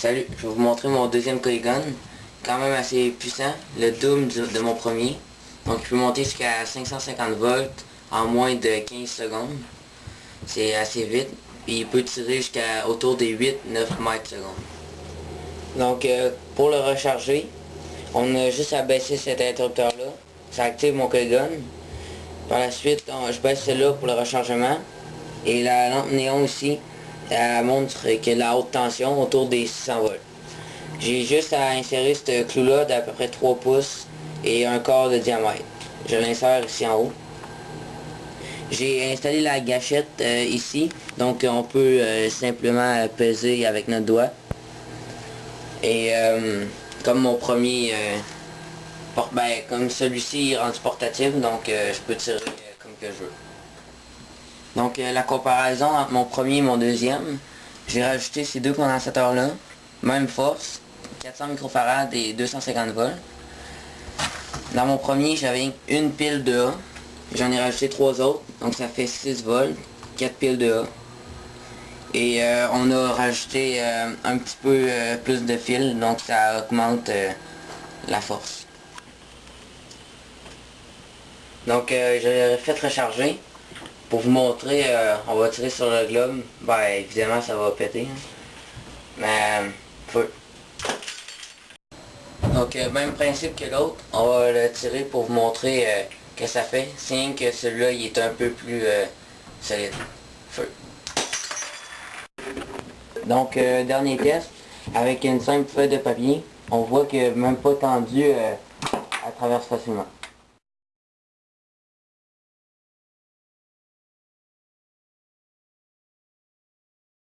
Salut, je vais vous montrer mon deuxième Polygon. Quand même assez puissant, le double de mon premier. Donc il peut monter jusqu'à 550 volts en moins de 15 secondes. C'est assez vite. Puis il peut tirer jusqu'à autour des 8-9 mètres secondes. Donc euh, pour le recharger, on a juste à baisser cet interrupteur là. Ça active mon Polygon. Par la suite, je baisse celle-là pour le rechargement. Et la lampe néon aussi, elle montre que la haute tension autour des 600 volts. J'ai juste à insérer ce clou-là d'à peu près 3 pouces et un quart de diamètre. Je l'insère ici en haut. J'ai installé la gâchette euh, ici, donc on peut euh, simplement peser avec notre doigt. Et euh, comme mon premier, ben, comme celui-ci est rendu portatif, donc je peux tirer comme que je veux. Donc euh, la comparaison entre mon premier et mon deuxième, j'ai rajouté ces deux condensateurs-là, même force, 400 microfarad et 250 volts. Dans mon premier, j'avais une pile de A, j'en ai rajouté trois autres, donc ça fait 6 volts, 4 piles de A. Et euh, on a rajouté euh, un petit peu plus de fil, donc ça augmente la force. Donc j'ai fait recharger. Pour vous montrer, euh, on va tirer sur le globe. Ben, évidemment, ça va péter. Hein. Mais, feu. Donc, euh, même principe que l'autre. On va le tirer pour vous montrer euh, que ça fait. C'est que celui-là, il est un peu plus solide. Feu. Donc, dernier test. Avec une simple feuille de papier, on voit que même pas tendu, à travers facilement.